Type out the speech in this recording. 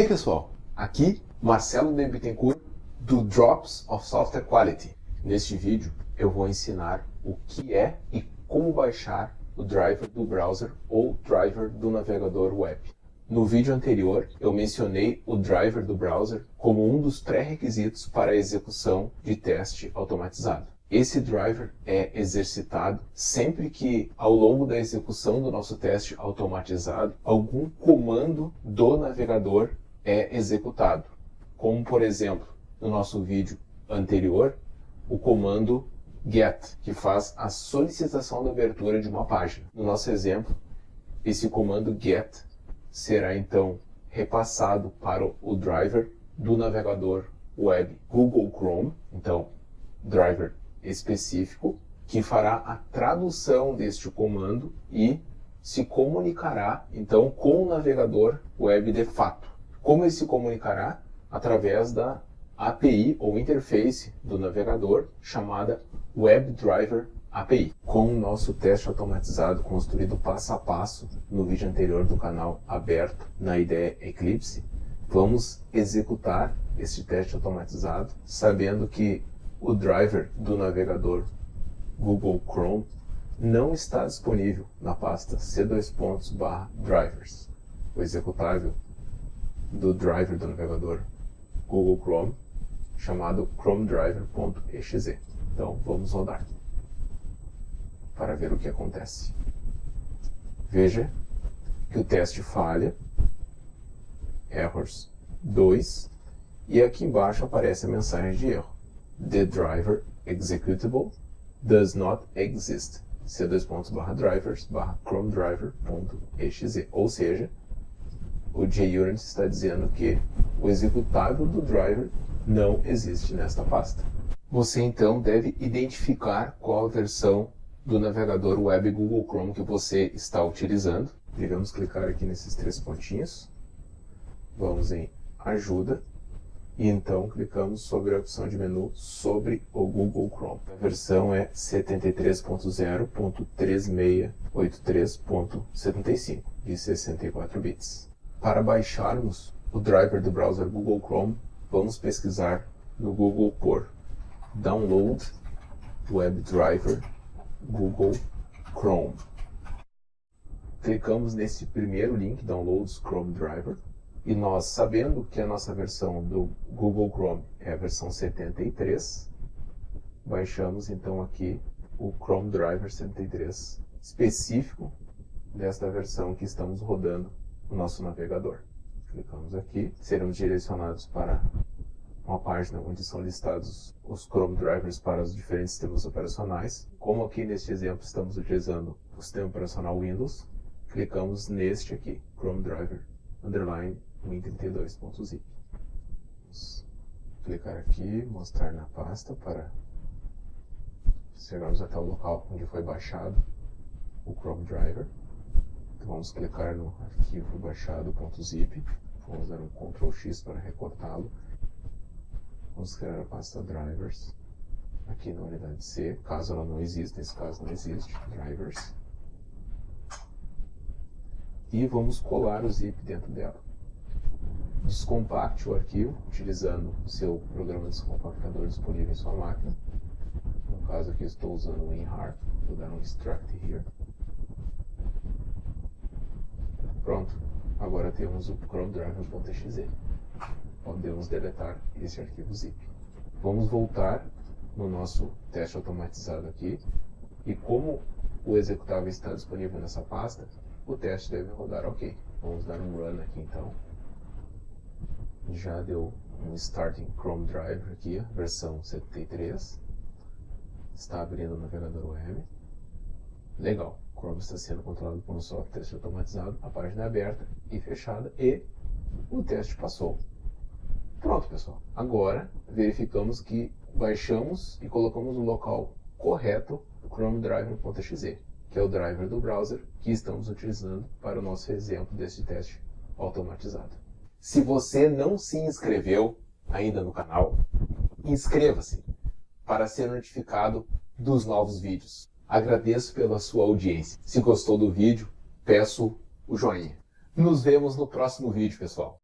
Hey pessoal, aqui Marcelo de Bittencourt do Drops of Software Quality. Neste vídeo eu vou ensinar o que é e como baixar o driver do browser ou driver do navegador web. No vídeo anterior eu mencionei o driver do browser como um dos pré-requisitos para a execução de teste automatizado. Esse driver é exercitado sempre que, ao longo da execução do nosso teste automatizado, algum comando do navegador é executado. Como, por exemplo, no nosso vídeo anterior, o comando get, que faz a solicitação da abertura de uma página. No nosso exemplo, esse comando get será então repassado para o driver do navegador web Google Chrome. Então, driver específico que fará a tradução deste comando e se comunicará então com o navegador web de fato. Como ele se comunicará? Através da API ou interface do navegador chamada WebDriver API. Com o nosso teste automatizado construído passo a passo no vídeo anterior do canal aberto na IDE Eclipse, vamos executar este teste automatizado sabendo que o driver do navegador Google Chrome não está disponível na pasta c2.drivers. O executável do driver do navegador Google Chrome, chamado chromedriver.exe. Então, vamos rodar para ver o que acontece. Veja que o teste falha, errors 2, e aqui embaixo aparece a mensagem de erro the driver executable does not exist. C2 pontos barra drivers barra chromedriver.exe. Ou seja, o JUnit está dizendo que o executável do driver não existe nesta pasta. Você então deve identificar qual a versão do navegador web Google Chrome que você está utilizando. Devemos clicar aqui nesses três pontinhos. Vamos em Ajuda e então clicamos sobre a opção de menu sobre o Google Chrome. A versão é 73.0.3683.75 de 64 bits. Para baixarmos o driver do browser Google Chrome, vamos pesquisar no Google por Download WebDriver Google Chrome. Clicamos nesse primeiro link, Downloads Chrome Driver, e nós, sabendo que a nossa versão do Google Chrome é a versão 73, baixamos então aqui o Chrome Driver 73 específico desta versão que estamos rodando no nosso navegador. Clicamos aqui, seremos direcionados para uma página onde são listados os Chrome Drivers para os diferentes sistemas operacionais. Como aqui neste exemplo estamos utilizando o sistema operacional Windows, clicamos neste aqui, Chrome Driver underline win32.zip. Vamos clicar aqui, mostrar na pasta para chegarmos até o local onde foi baixado o Chrome Driver. Vamos clicar no arquivo baixado.zip, vamos dar um Ctrl X para recortá-lo. Vamos criar a pasta drivers aqui na unidade C, caso ela não exista, nesse caso não existe, drivers. E vamos colar o zip dentro dela descompacte o arquivo utilizando seu programa de descompactador disponível em sua máquina. No caso aqui estou usando o WinRAR, vou dar um extract here. Pronto, agora temos o chromedriver.exe. Podemos deletar esse arquivo zip. Vamos voltar no nosso teste automatizado aqui e como o executável está disponível nessa pasta, o teste deve rodar ok. Vamos dar um run aqui então já deu um Starting Chrome Driver aqui, versão 73. Está abrindo o navegador web. Legal, o Chrome está sendo controlado por um software teste automatizado, a página é aberta e fechada e o teste passou. Pronto, pessoal. Agora verificamos que baixamos e colocamos no local correto o Chrome Driver.exe, que é o driver do browser que estamos utilizando para o nosso exemplo deste teste automatizado. Se você não se inscreveu ainda no canal, inscreva-se para ser notificado dos novos vídeos. Agradeço pela sua audiência. Se gostou do vídeo, peço o joinha. Nos vemos no próximo vídeo, pessoal.